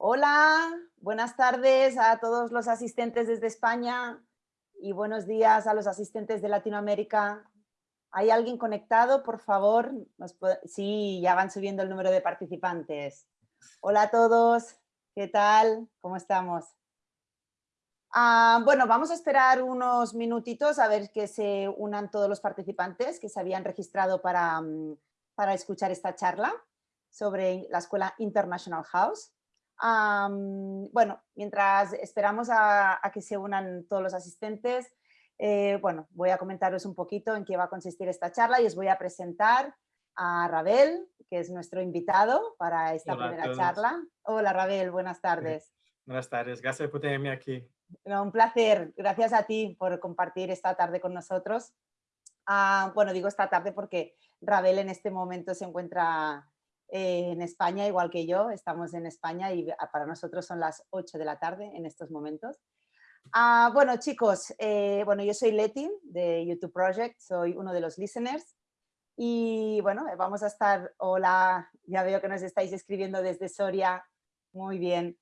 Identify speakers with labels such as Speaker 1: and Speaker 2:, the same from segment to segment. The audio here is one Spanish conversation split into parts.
Speaker 1: Hola, buenas tardes a todos los asistentes desde España y buenos días a los asistentes de Latinoamérica. ¿Hay alguien conectado? Por favor. Sí, ya van subiendo el número de participantes. Hola a todos, ¿qué tal? ¿Cómo estamos? Ah, bueno, vamos a esperar unos minutitos a ver que se unan todos los participantes que se habían registrado para, mm, para escuchar esta charla sobre la Escuela International House bueno, mientras esperamos a, que se unan todos los asistentes, eh, bueno, voy a comentaros un poquito en qué va a consistir esta charla y os voy a presentar a Rabel, que es nuestro invitado para esta primera charla. Hola Rabel, buenas tardes.
Speaker 2: Buenas tardes, gracias por tenerme aquí.
Speaker 1: un placer, gracias a ti por compartir esta tarde con nosotros. Ah, bueno, digo esta tarde porque Rabel en este momento se encuentra eh, en España, igual que yo, estamos en España y para nosotros son las 8 de la tarde en estos momentos. Ah, bueno, chicos, eh, bueno, yo soy Leti de YouTube Project, soy uno de los listeners y bueno, vamos a estar, hola, ya veo que nos estáis escribiendo desde Soria, muy bien.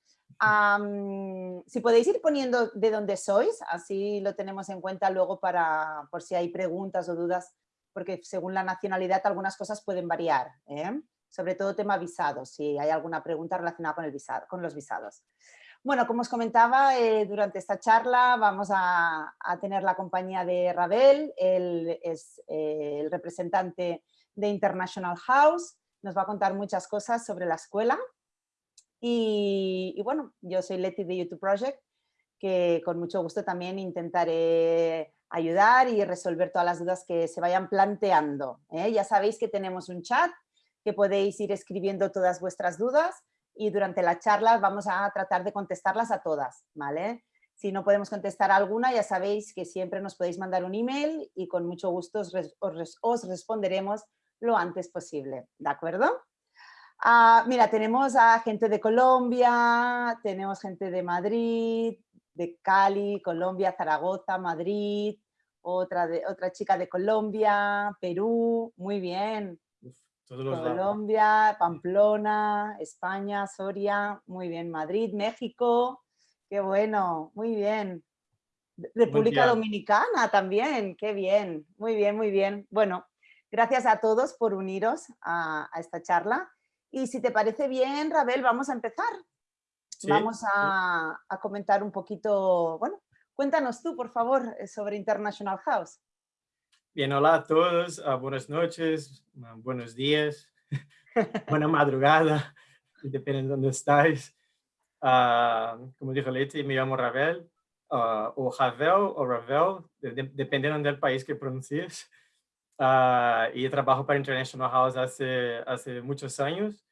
Speaker 1: si podéis ir poniendo de dónde sois, así lo tenemos en cuenta luego para, por si hay preguntas o dudas, porque según la nacionalidad algunas cosas pueden variar. ¿eh? Sobre todo tema visados, si hay alguna pregunta relacionada con, el visado, con los visados. Bueno, como os comentaba, eh, durante esta charla vamos a, tener la compañía de Rabel, él es eh, el representante de International House, nos va a contar muchas cosas sobre la escuela. Y, bueno, yo soy Leti de YouTube Project, que con mucho gusto también intentaré ayudar y resolver todas las dudas que se vayan planteando. ¿eh? Ya sabéis que tenemos un chat que podéis ir escribiendo todas vuestras dudas y durante la charla vamos a tratar de contestarlas a todas, ¿vale? Si no podemos contestar alguna, ya sabéis que siempre nos podéis mandar un email y con mucho gusto os, responderemos lo antes posible, ¿de acuerdo? Ah, mira, tenemos a gente de Colombia, tenemos gente de Madrid, de Cali, Colombia, Zaragoza, Madrid, otra, de, otra chica de Colombia, Perú, muy bien. Colombia, Pamplona, España, Soria, muy bien, Madrid, México, qué bueno, muy bien. República Dominicana también, qué bien, muy bien, muy bien. Bueno, gracias a todos por uniros a, esta charla. Y si te parece bien, Rabel, vamos a empezar. vamos a, a comentar un poquito, bueno, cuéntanos tú, por favor, sobre International House.
Speaker 2: Bien, hola a todos, uh, buenas noches, uh, buenos días, buena madrugada, depende de dónde estáis. Uh, como dijo Leti, me llamo Ravel, o Ravel o Ravel, de, dependiendo del país que pronuncies. y trabajo para International House hace, hace muchos años.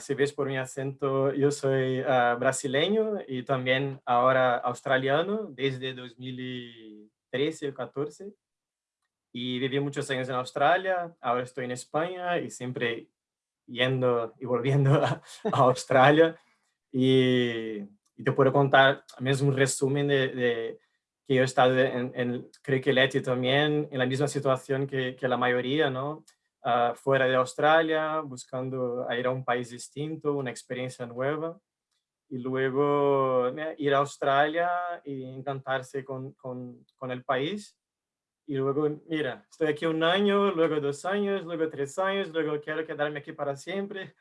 Speaker 2: si ves por mi acento, yo soy brasileño y también ahora australiano desde 2013 o 14 y viví muchos años en Australia, ahora estoy en España y siempre yendo y volviendo a, Australia. Y, te puedo contar mismo un resumen de, que yo he estado, en, creo que Leti también, en la misma situación que, que la mayoría, ¿no? Uh, fuera de Australia, buscando ir a un país distinto, una experiencia nueva. Y luego ir a Australia y encantarse con, con, con el país y luego, mira, estoy aquí un año, luego dos años, luego tres años, luego quiero quedarme aquí para siempre,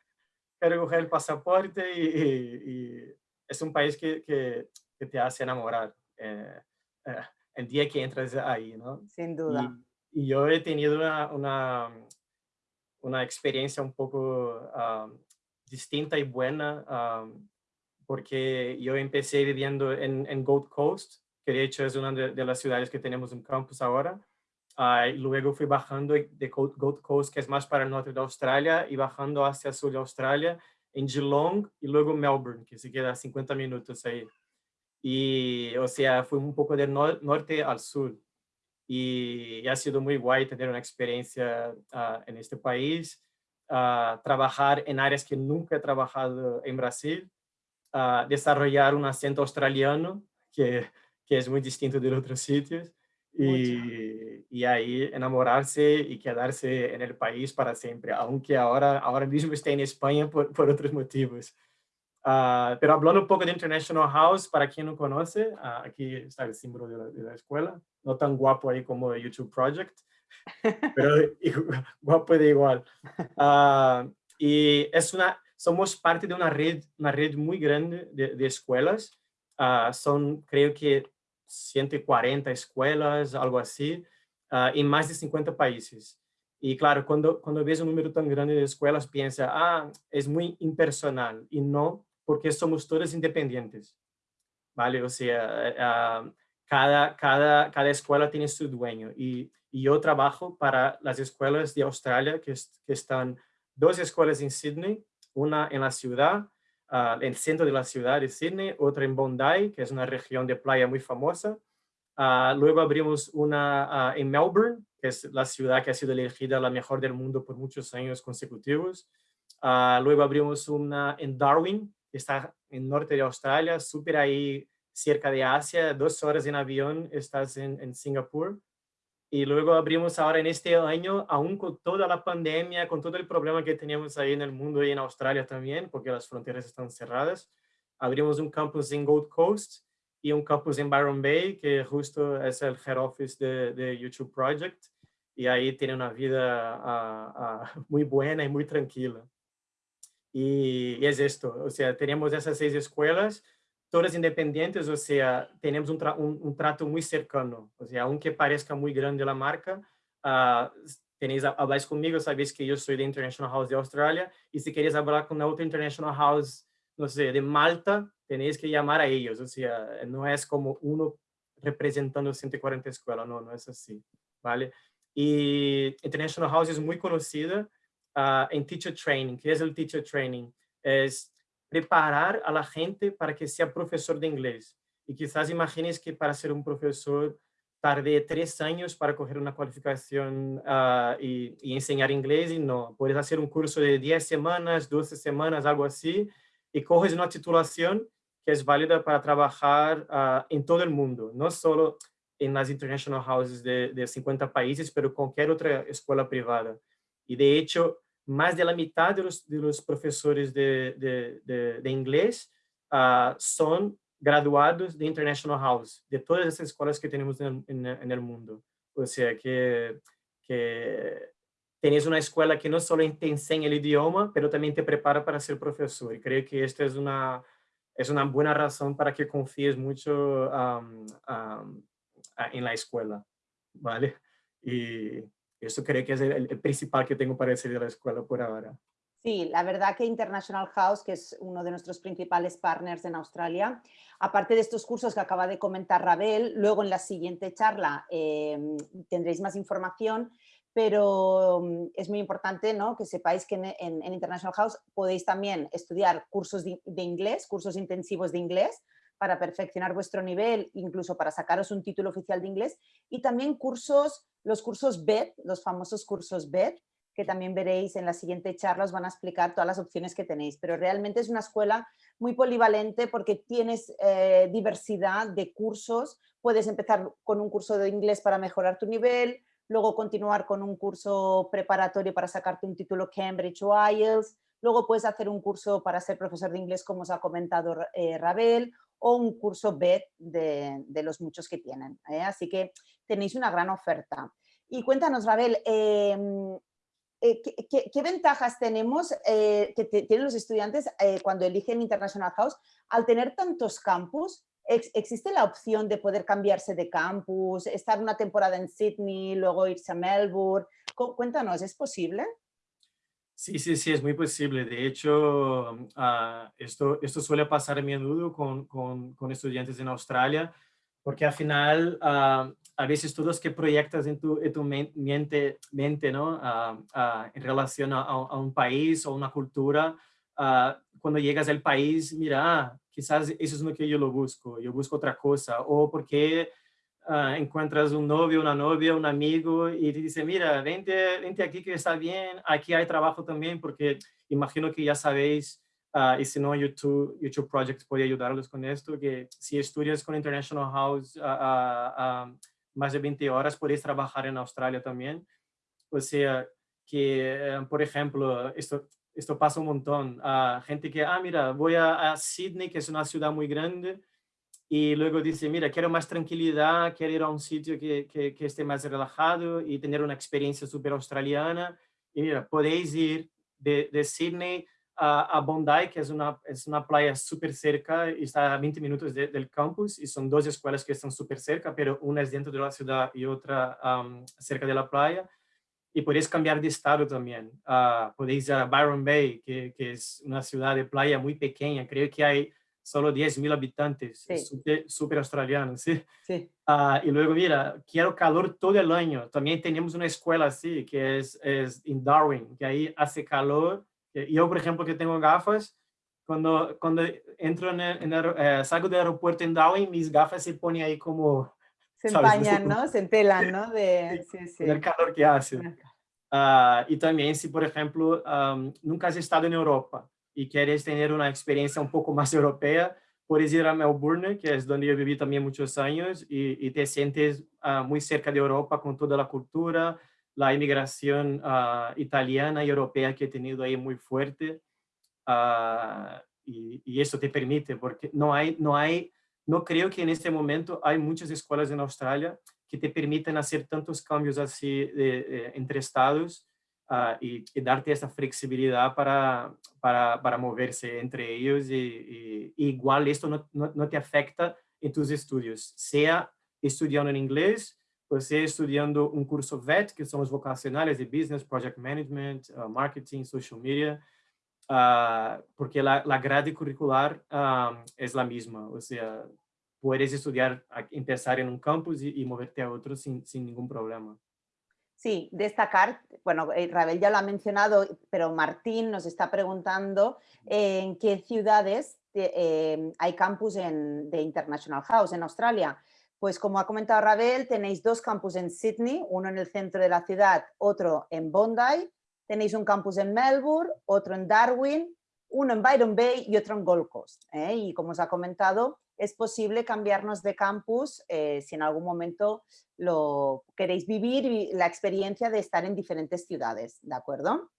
Speaker 2: quiero coger el pasaporte y, es un país que, que, te hace enamorar eh, eh, el día que entras ahí, ¿no?
Speaker 1: Sin duda.
Speaker 2: Y, yo he tenido una, una, una experiencia un poco distinta y buena porque yo empecé viviendo en, en Gold Coast, que de hecho es una de, las ciudades que tenemos un campus ahora. Uh, luego fui bajando de Gold Coast, que es más para el norte de Australia, y bajando hacia el sur de Australia, en Geelong, y luego Melbourne, que se queda a 50 minutos ahí. Y, o sea, fui un poco del norte al sur. Y, ha sido muy guay tener una experiencia uh, en este país, uh, trabajar en áreas que nunca he trabajado en Brasil, desarrollar un acento australiano, que que es muy distinto de otros sitios. Y, y, ahí enamorarse y quedarse en el país para siempre, aunque ahora, ahora mismo esté en España por, por otros motivos. Ah, pero hablando un poco de International House, para quien no conoce, ah, aquí está el símbolo de la, escuela, no tan guapo ahí como el YouTube Project, pero guapo de igual. Uh, y es una, somos parte de una red, una red muy grande de, escuelas, son creo que 140 escuelas, algo así, en más de 50 países. Y claro, cuando, cuando ves un número tan grande de escuelas, piensa, ah, es muy impersonal. Y no, porque somos todos independientes, ¿vale? O sea, uh, cada, cada, cada escuela tiene su dueño y, y, yo trabajo para las escuelas de Australia, que, que están dos escuelas en Sydney, una en la ciudad, uh, en el centro de la ciudad de Sydney, otra en Bondi, que es una región de playa muy famosa. Uh, luego abrimos una en Melbourne, que es la ciudad que ha sido elegida la mejor del mundo por muchos años consecutivos. luego abrimos una en Darwin, está en norte de Australia, súper ahí cerca de Asia, dos horas en avión estás en, en Singapur. Y luego abrimos ahora en este año, aún con toda la pandemia, con todo el problema que teníamos ahí en el mundo y en Australia también, porque las fronteras están cerradas, abrimos un campus en Gold Coast y un campus en Byron Bay, que justo es el head office de, de YouTube Project. Y ahí tiene una vida uh, uh, muy buena y muy tranquila. Y, es esto, o sea, tenemos esas seis escuelas, todas independientes, o sea, tenemos un, un, trato muy cercano, o sea, aunque parezca muy grande la marca, uh, tenéis, habláis conmigo, sabéis que yo soy de International House de Australia, y si queréis hablar con otra International House, no sé, de Malta, tenéis que llamar a ellos, o sea, no es como uno representando 140 escuelas, no, no es así, ¿vale? Y International House es muy conocida uh, en teacher training. ¿Qué es el teacher training? Es preparar a la gente para que sea profesor de inglés. Y quizás imagines que para ser un profesor tarde tres años para coger una cualificación uh, y, y, enseñar inglés y no. Puedes hacer un curso de 10 semanas, 12 semanas, algo así, y coges una titulación que es válida para trabajar uh, en todo el mundo, no solo en las international houses de, de 50 países, pero cualquier otra escuela privada. Y de hecho, más de la mitad de los, de los profesores de, de, de inglés uh, son graduados de International House, de todas esas escuelas que tenemos en el, en, el mundo. O sea, que, que tenéis una escuela que no solo te enseña el idioma, pero también te prepara para ser profesor. Y creo que esta es una, es una buena razón para que confíes mucho um, um, en la escuela, ¿vale? Y, eso creo que es el, principal que tengo para decir de la escuela por ahora.
Speaker 1: Sí, la verdad que International House, que es uno de nuestros principales partners en Australia, aparte de estos cursos que acaba de comentar Rabel, luego en la siguiente charla em, tendréis más información, pero mm, es muy importante ¿no? que sepáis que en, International House podéis también estudiar cursos de, de inglés, cursos intensivos de inglés, para perfeccionar vuestro nivel, incluso para sacaros un título oficial de inglés, y también cursos, los cursos BED, los famosos cursos BED, que también veréis en la siguiente charla, os van a explicar todas las opciones que tenéis, pero realmente es una escuela muy polivalente porque tienes eh, diversidad de cursos, puedes empezar con un curso de inglés para mejorar tu nivel, luego continuar con un curso preparatorio para sacarte un título Cambridge o IELTS, luego puedes hacer un curso para ser profesor de inglés como os ha comentado eh, Rabel, o un curso B de, los muchos que tienen. ¿eh? Así que tenéis una gran oferta. Y cuéntanos, Rabel, em, eh, ¿qué, ventajas tenemos eh, que tienen los estudiantes cuando eligen International House al tener tantos campus? ¿Existe la opción de poder cambiarse de campus, estar una temporada en Sydney, luego irse a Melbourne? Cuéntanos, ¿es posible?
Speaker 2: Sí, sí, sí, es muy posible. De hecho, uh, esto, esto suele pasar a menudo con, con, con, estudiantes en Australia, porque al final, uh, a veces todo lo que proyectas en tu, en tu mente, mente ¿no? Uh, en relación a, a, un país o una cultura, cuando llegas al país, mira, ah, quizás eso es lo que yo lo busco, yo busco otra cosa, o porque uh, encuentras un novio, una novia, un amigo y te dice, mira, vente, vente aquí que está bien, aquí hay trabajo también, porque imagino que ya sabéis, uh, y si no, YouTube, YouTube Project puede ayudarlos con esto, que si estudias con International House uh, más de 20 horas, podéis trabajar en Australia también. O sea, que, por ejemplo, esto, esto pasa un montón. gente que, ah, mira, voy a, a Sydney, que es una ciudad muy grande, y luego dice, mira, quiero más tranquilidad, quiero ir a un sitio que, que, que esté más relajado y tener una experiencia súper australiana. Y mira, podéis ir de, de Sydney a, a, Bondi, que es una, es una playa súper cerca y está a 20 minutos de, del campus y son dos escuelas que están súper cerca, pero una es dentro de la ciudad y otra um, cerca de la playa. Y podéis cambiar de estado también. Uh, podéis ir a Byron Bay, que, que es una ciudad de playa muy pequeña. Creo que hay solo 10.000 habitantes, sí. súper australiano, ¿sí?
Speaker 1: sí.
Speaker 2: Uh, y luego, mira, quiero calor todo el año. También tenemos una escuela así, que es, es en Darwin, que ahí hace calor yo, por ejemplo, que tengo gafas, cuando, cuando entro en el, en el eh, salgo del aeropuerto en Darwin, mis gafas se ponen ahí como...
Speaker 1: Se empañan, ¿no? Se entelan, ¿no? De,
Speaker 2: sí, sí. Calor que hace. Uh, y también si, por ejemplo, um, nunca has estado en Europa y quieres tener una experiencia un poco más europea, puedes ir a Melbourne, que es donde yo viví también muchos años, y, y te sientes uh, muy cerca de Europa con toda la cultura, la inmigración uh, italiana y europea que he tenido ahí muy fuerte. Uh, y, y, eso te permite, porque no hay, no hay, no creo que en este momento hay muchas escuelas en Australia que te permiten hacer tantos cambios así de, de, entre estados uh, y, y, darte esa flexibilidad para, para, para moverse entre ellos. Y, y igual esto no, no, no te afecta en tus estudios, sea estudiando en inglés, você estudiando um curso VET, que são os vocacionais de Business, Project Management, uh, Marketing, Social Media, uh, porque a, grade curricular uh, é a mesma, ou seja, puedes estudar, empezar em um campus e, moverte a outro sem nenhum problema.
Speaker 1: Sí, destacar, bueno, eh, Rabel ya lo ha mencionado, pero Martín nos está preguntando en qué ciudades eh, hay campus de International House en Australia. Pues como ha comentado Rabel, tenéis dos campus en Sydney, uno en el centro de la ciudad, otro en Bondi, tenéis un campus en Melbourne, otro en Darwin, uno en Byron Bay y otro en Gold Coast. ¿eh? Y como os ha comentado, es posible cambiarnos de campus eh, si en algún momento lo queréis vivir la experiencia de estar en diferentes ciudades, ¿de acuerdo?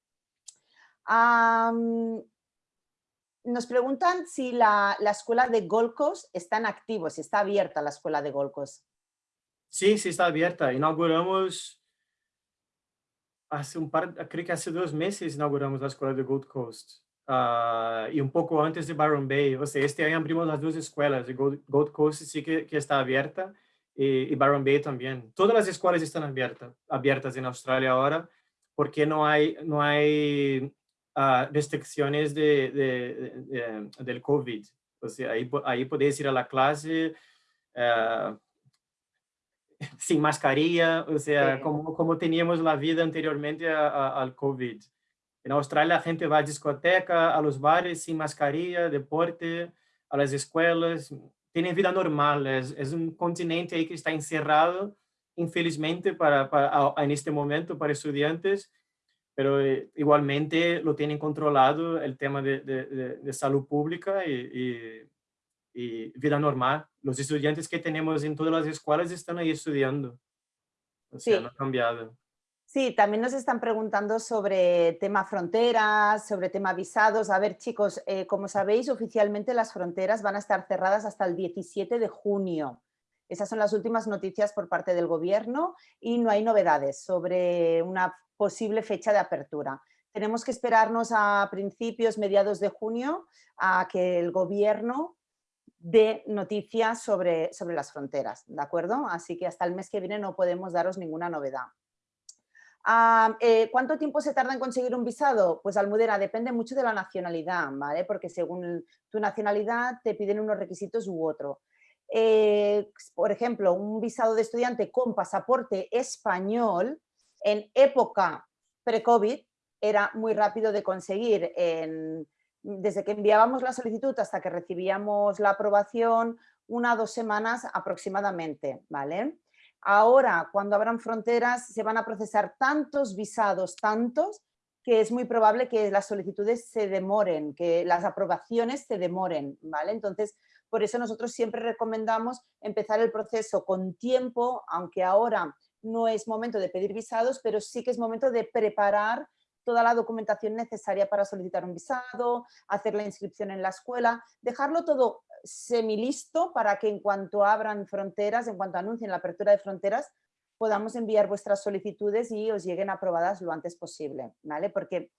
Speaker 1: nos preguntan si la, la, escuela de Gold Coast está en activo, si está abierta la escuela de Gold Coast.
Speaker 2: Sí, sí está abierta. Inauguramos hace un par, creo que hace dos meses inauguramos la escuela de Gold Coast. Uh, y un poco antes de Byron Bay. O sea, este año abrimos las dos escuelas. Gold, Gold Coast sí que, que está abierta y, y, Byron Bay también. Todas las escuelas están abiertas, abiertas en Australia ahora porque no hay, no hay uh, restricciones de, de, de, del COVID. O sea, ahí, ahí podéis ir a la clase uh, sin mascarilla, o sea, sí. como, como teníamos la vida anteriormente a, a, al COVID. En Australia la gente va a discoteca, a los bares sin mascarilla, deporte, a las escuelas, tienen vida normal. Es, es un continente ahí que está encerrado, infelizmente, para, para, en este momento para estudiantes, pero eh, igualmente lo tienen controlado el tema de, de, de salud pública y, y, y, vida normal. Los estudiantes que tenemos en todas las escuelas están ahí estudiando. O sea, sí. no ha cambiado.
Speaker 1: Sí, también nos están preguntando sobre tema fronteras, sobre tema visados. A ver, chicos, eh, como sabéis, oficialmente las fronteras van a estar cerradas hasta el 17 de junio. Esas son las últimas noticias por parte del gobierno y no hay novedades sobre una posible fecha de apertura. Tenemos que esperarnos a principios, mediados de junio, a que el gobierno dé noticias sobre, sobre las fronteras, ¿de acuerdo? Así que hasta el mes que viene no podemos daros ninguna novedad. Ah, eh, ¿Cuánto tiempo se tarda en conseguir un visado? Pues Almudena, depende mucho de la nacionalidad, ¿vale? Porque según tu nacionalidad te piden unos requisitos u otro. Eh, por ejemplo, un visado de estudiante con pasaporte español en época pre-COVID era muy rápido de conseguir. Desde que enviábamos la solicitud hasta que recibíamos la aprobación, una o dos semanas aproximadamente, ¿vale? Ahora, cuando abran fronteras, se van a procesar tantos visados, tantos, que es muy probable que las solicitudes se demoren, que las aprobaciones se demoren, ¿vale? Entonces, por eso nosotros siempre recomendamos empezar el proceso con tiempo, aunque ahora no es momento de pedir visados, pero sí que es momento de preparar toda la documentación necesaria para solicitar un visado, hacer la inscripción en la escuela, dejarlo todo semilisto para que en cuanto abran fronteras, en cuanto anuncien la apertura de fronteras, podamos enviar vuestras solicitudes y os lleguen aprobadas lo antes posible, ¿vale? Porque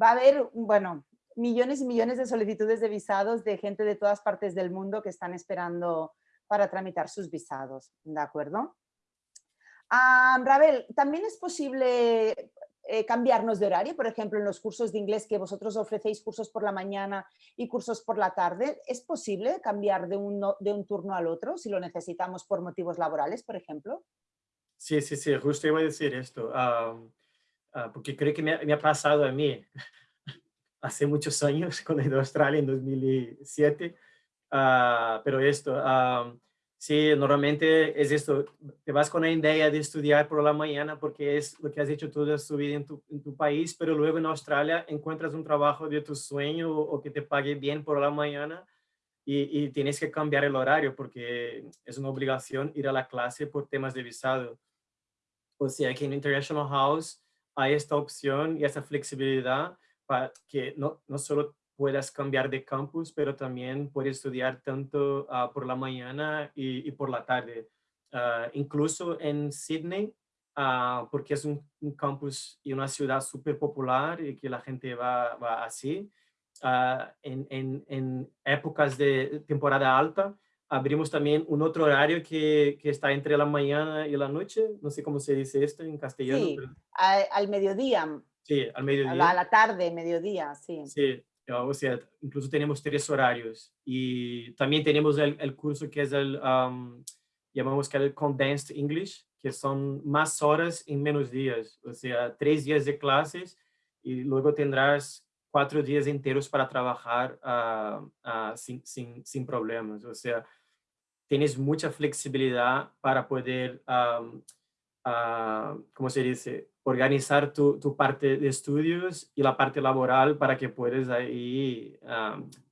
Speaker 1: va a haber, bueno, millones y millones de solicitudes de visados de gente de todas partes del mundo que están esperando para tramitar sus visados, ¿de acuerdo? Ah, ¿también es posible eh, cambiarnos de horario? Por ejemplo, en los cursos de inglés que vosotros ofrecéis cursos por la mañana y cursos por la tarde, ¿es posible cambiar de un, de un turno al otro si lo necesitamos por motivos laborales, por ejemplo?
Speaker 2: Sí, sí, sí, justo iba a decir esto, ah, porque creo que me, me, ha pasado a mí hace muchos años, cuando he ido a Australia en 2007, ah, pero esto, Sí, normalmente es esto, te vas con la idea de estudiar por la mañana porque es lo que has hecho toda tu vida en tu, país, pero luego en Australia encuentras un trabajo de tu sueño o, que te pague bien por la mañana y, tienes que cambiar el horario porque es una obligación ir a la clase por temas de visado. O sea que en International House hay esta opción y esa flexibilidad para que no, no solo puedas cambiar de campus, pero también puedes estudiar tanto ah, por la mañana y, por la tarde. Ah, incluso en Sydney, uh, porque es un, campus y una ciudad súper popular y que la gente va, va así. En, en, en, épocas de temporada alta, abrimos también un otro horario que, que, está entre la mañana y la noche. No sé cómo se dice esto en castellano.
Speaker 1: Sí, al, mediodía.
Speaker 2: Sí, al mediodía.
Speaker 1: A la, tarde, mediodía, sí.
Speaker 2: Sí, o sea, incluso tenemos tres horarios y también tenemos el, el curso que es el, llamamos que el Condensed English, que son más horas en menos días, o sea, tres días de clases y luego tendrás cuatro días enteros para trabajar uh, uh, sin, sin, sin, problemas, o sea, tienes mucha flexibilidad para poder, um, uh, ¿cómo se dice? Organizar tu, tu, parte de estudios y la parte laboral para que puedas ahí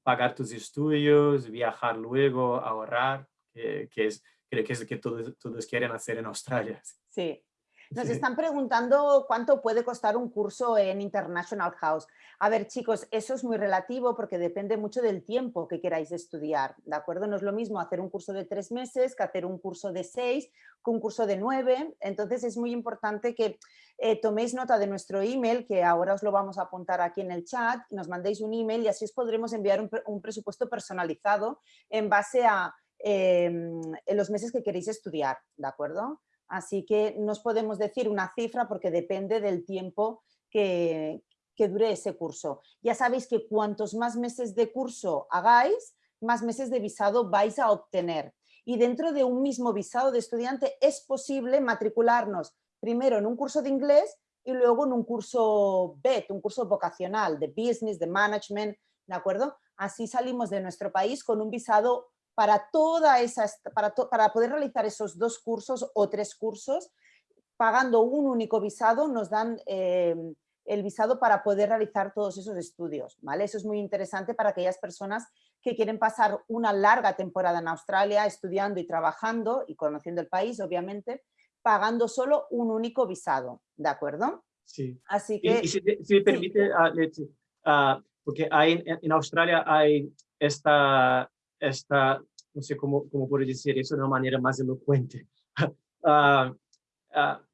Speaker 2: pagar tus estudios, viajar luego, ahorrar, que, es, creo que es lo que todos, todos quieren hacer en Australia.
Speaker 1: Sí, nos están preguntando cuánto puede costar un curso en International House. A ver, chicos, eso es muy relativo porque depende mucho del tiempo que queráis estudiar, ¿de acuerdo? No es lo mismo hacer un curso de tres meses que hacer un curso de seis, que un curso de nueve. Entonces es muy importante que eh, toméis nota de nuestro email, que ahora os lo vamos a apuntar aquí en el chat, nos mandéis un email y así os podremos enviar un, presupuesto personalizado en base a em, los meses que queréis estudiar, ¿de acuerdo? Así que no os podemos decir una cifra porque depende del tiempo que, dure ese curso. Ya sabéis que cuantos más meses de curso hagáis, más meses de visado vais a obtener. Y dentro de un mismo visado de estudiante es posible matricularnos primero en un curso de inglés y luego en un curso BET, un curso vocacional de business, de management, ¿de acuerdo? Así salimos de nuestro país con un visado para, toda esa, para, para poder realizar esos dos cursos o tres cursos, pagando un único visado, nos dan em, el visado para poder realizar todos esos estudios. ¿vale? Eso es muy interesante para aquellas personas que quieren pasar una larga temporada en Australia estudiando y trabajando y conociendo el país, obviamente, pagando solo un único visado, ¿de acuerdo?
Speaker 2: Sí.
Speaker 1: Así que...
Speaker 2: Y, si, me permite, ah, ah, porque hay, en Australia hay esta esta, no sé cómo, cómo puedo decir eso de una manera más elocuente, uh, uh,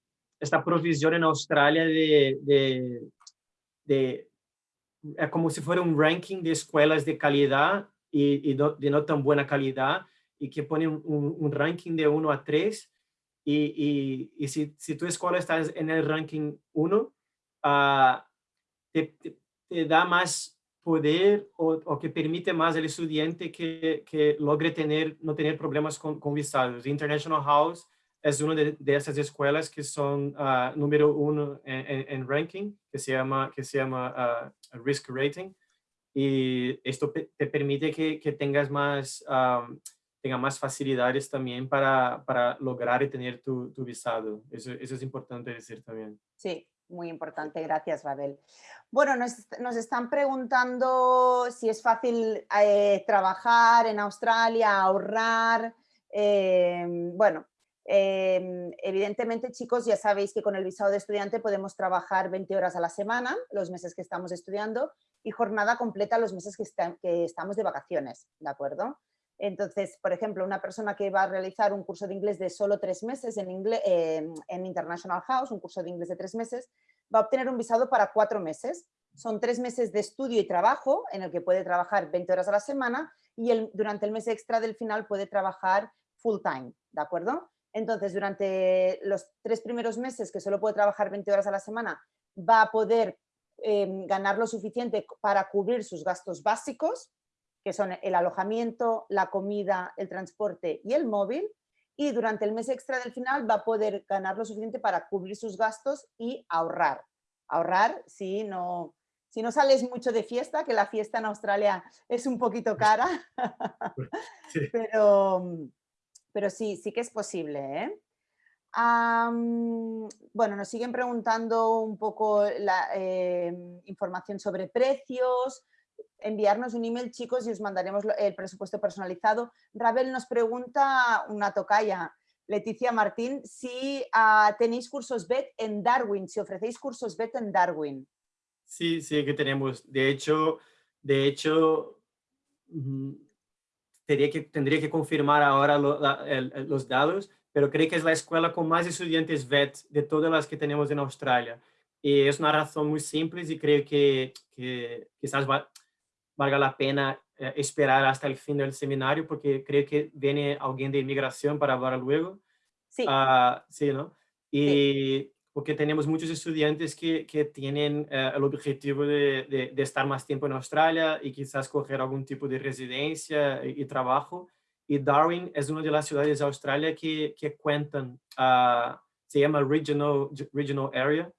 Speaker 2: esta provisión en Australia de, de, de, es como si fuera un ranking de escuelas de calidad y, y no, de no tan buena calidad y que pone un, un, ranking de 1 a 3 y, y, y, si, si tu escuela está en el ranking 1, uh, ah, te, te, te, da más poder o, que permite más al estudiante que, que logre tener, no tener problemas con, con visados. International House es una de, esas escuelas que son uh, número uno en, ranking, que se llama, que se llama ah, Risk Rating. Y esto te permite que, que tengas más, um, tenga más facilidades también para, para lograr y tener tu, tu visado. Eso, eso es importante decir también.
Speaker 1: Sí, muy importante, gracias Babel. Bueno, nos, están preguntando si es fácil eh, trabajar en Australia, ahorrar. Eh, bueno, Em, evidentemente, chicos, ya sabéis que con el visado de estudiante podemos trabajar 20 horas a la semana, los meses que estamos estudiando, y jornada completa los meses que, que estamos de vacaciones, ¿de acuerdo? Entonces, por ejemplo, una persona que va a realizar un curso de inglés de solo tres meses en, inglés, en International House, un curso de inglés de tres meses, va a obtener un visado para cuatro meses. Son tres meses de estudio y trabajo en el que puede trabajar 20 horas a la semana y el, durante el mes extra del final puede trabajar full time, ¿de acuerdo? Entonces, durante los tres primeros meses que solo puede trabajar 20 horas a la semana, va a poder em, ganar lo suficiente para cubrir sus gastos básicos, que son el alojamiento, la comida, el transporte y el móvil, y durante el mes extra del final va a poder ganar lo suficiente para cubrir sus gastos y ahorrar. Ahorrar si no, si no sales mucho de fiesta, que la fiesta en Australia es un poquito cara, pero, pero sí, sí que es posible. ¿eh? bueno, nos siguen preguntando un poco la em, información sobre precios, enviarnos un email, chicos, y os mandaremos el presupuesto personalizado. Rabel nos pregunta, una tocaya, Leticia Martín, si ah, tenéis cursos BET en Darwin, si ofrecéis cursos BET en Darwin.
Speaker 2: Sí, sí que tenemos. De hecho, de hecho tendría, que, tendría que confirmar ahora los datos, pero creo que es la escuela con más estudiantes VET de todas las que tenemos en Australia. Y es una razón muy simple y creo que, que quizás va, valga la pena eh, esperar hasta el fin del seminario porque creo que viene alguien de inmigración para hablar luego.
Speaker 1: Sí.
Speaker 2: Uh, sí, ¿no? Y porque tenemos muchos estudiantes que, que tienen uh, el objetivo de, de, de, estar más tiempo en Australia y quizás coger algún tipo de residencia y, y trabajo. Y Darwin es una de las ciudades de Australia que, que cuentan, uh, se llama Regional, Regional Area,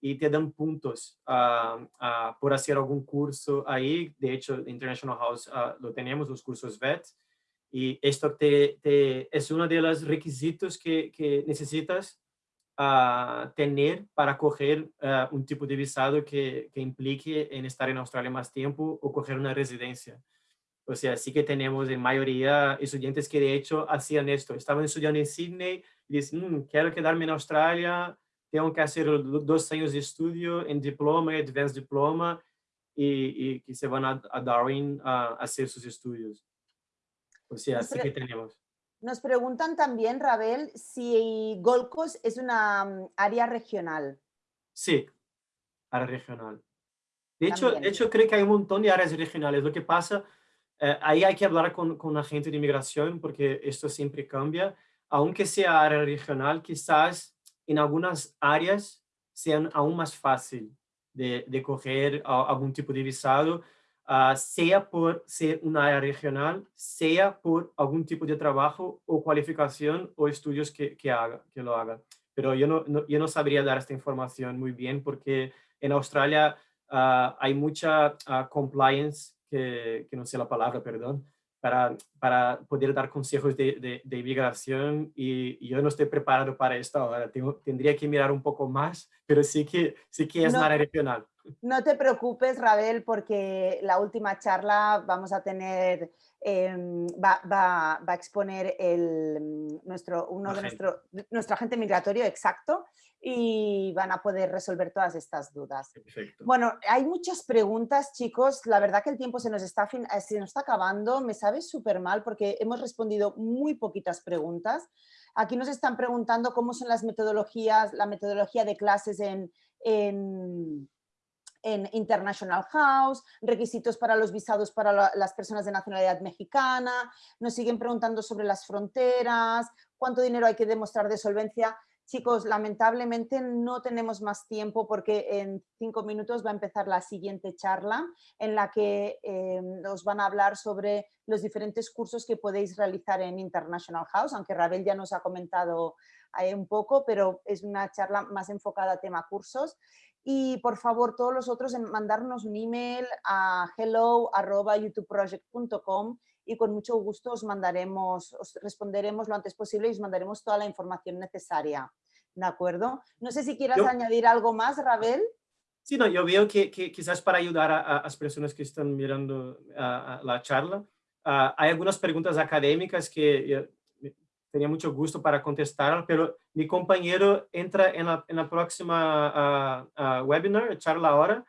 Speaker 2: y te dan puntos uh, uh, por hacer algún curso ahí. De hecho, International House uh, lo tenemos, los cursos VET. Y esto te, te, es uno de los requisitos que, que necesitas tener para coger un tipo de visado que, que, implique en estar en Australia más tiempo o coger una residencia. O sea, sí que tenemos en mayoría estudiantes que de hecho hacían esto. Estaban estudiando en Sydney y dicen, mm, quiero quedarme en Australia, tengo que hacer dos años de estudio en diploma y advanced diploma y, y que se van a, a Darwin a, hacer sus estudios. O sea, así que tenemos.
Speaker 1: Nos preguntan también, Rabel, si Gold Coast es una mm, área regional.
Speaker 2: Sí, área regional. De hecho, de hecho, creo que hay un montón de áreas regionales. Lo que pasa, eh, ahí hay que hablar con, con agente de inmigración porque esto siempre cambia. Aunque sea área regional, quizás en algunas áreas sean aún más fácil de, de coger algún tipo de visado, uh, sea por ser una área regional, sea por algún tipo de trabajo o cualificación o estudios que, que, haga, que lo haga. Pero yo no, no, yo no sabría dar esta información muy bien porque en Australia uh, hay mucha uh, compliance, que, que no sé la palabra, perdón, para, para poder dar consejos de, de, de inmigración y, yo no estoy preparado para esto ahora. Tengo, tendría que mirar un poco más, pero sí que, sí que es no, área regional.
Speaker 1: No te preocupes, Rabel, porque la última charla vamos a tener, eh, va, va, va, a exponer el, nuestro, uno de nuestro, nuestro agente migratorio exacto y van a poder resolver todas estas dudas.
Speaker 2: Perfecto.
Speaker 1: Bueno, hay muchas preguntas, chicos. La verdad que el tiempo se nos está, eh, se nos está acabando. Me sabe súper mal porque hemos respondido muy poquitas preguntas. Aquí nos están preguntando cómo son las metodologías, la metodología de clases en, en, en International House, requisitos para los visados para la, las personas de nacionalidad mexicana. Nos siguen preguntando sobre las fronteras, cuánto dinero hay que demostrar de solvencia. Chicos, lamentablemente no tenemos más tiempo porque en cinco minutos va a empezar la siguiente charla en la que eh, os van a hablar sobre los diferentes cursos que podéis realizar en International House, aunque Rabel ya nos ha comentado ahí un poco, pero es una charla más enfocada a tema cursos. Y por favor, todos los otros, mandarnos un email a hello.youtubeproject.com y con mucho gusto os mandaremos, os responderemos lo antes posible y os mandaremos toda la información necesaria. ¿De acuerdo? No sé si quieras yo, añadir algo más, Rabel.
Speaker 2: Sí, no, yo veo que, que quizás para ayudar a, a, las personas que están mirando a, a la charla, uh, hay algunas preguntas académicas que tenía mucho gusto para contestar, pero mi compañero entra en la, en la próxima ah, ah, webinar, charla ahora,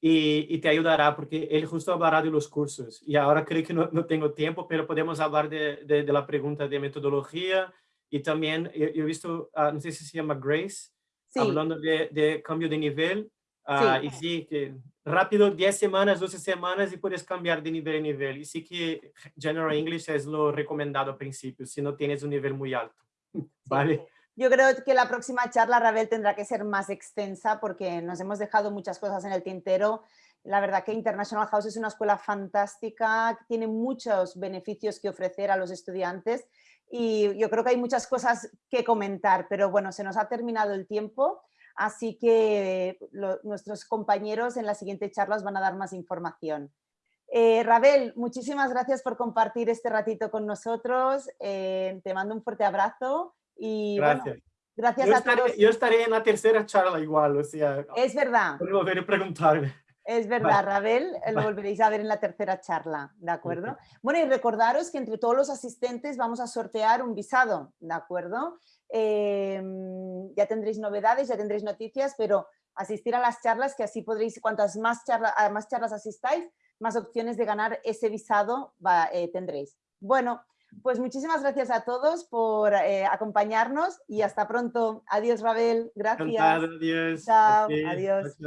Speaker 2: y, y, te ayudará porque él justo hablará de los cursos. Y ahora creo que no, no tengo tiempo, pero podemos hablar de, de, de, la pregunta de metodología y también yo, yo he visto, uh, no sé si se llama Grace, sí. hablando de, de, cambio de nivel. Uh, sí. Y sí, que rápido, 10 semanas, 12 semanas y puedes cambiar de nivel a nivel. Y sí que General English es lo recomendado al principio, si no tienes un nivel muy alto. ¿Vale?
Speaker 1: Yo creo que la próxima charla, Rabel, tendrá que ser más extensa porque nos hemos dejado muchas cosas en el tintero. La verdad que International House es una escuela fantástica, tiene muchos beneficios que ofrecer a los estudiantes y yo creo que hay muchas cosas que comentar, pero bueno, se nos ha terminado el tiempo, así que lo, nuestros compañeros en las siguientes charlas van a dar más información. Eh, Rabel, muchísimas gracias por compartir este ratito con nosotros, eh, te mando un fuerte abrazo y
Speaker 2: gracias. Bueno, gracias yo a estaré, todos. Yo estaré en la tercera charla igual, o sea.
Speaker 1: Es verdad.
Speaker 2: Volver a preguntarme.
Speaker 1: Es verdad, vale. Rabel, lo volveréis a ver en la tercera charla, ¿de acuerdo? Okay. Bueno, y recordaros que entre todos los asistentes vamos a sortear un visado, ¿de acuerdo? Eh, ya tendréis novedades, ya tendréis noticias, pero asistir a las charlas, que así podréis, cuantas más, charla, más charlas asistáis, más opciones de ganar ese visado va, eh, tendréis. Bueno, pues muchísimas gracias a todos por eh, acompañarnos y hasta pronto. Adiós, Rabel. Gracias.
Speaker 2: Adiós.
Speaker 1: Chao, adiós.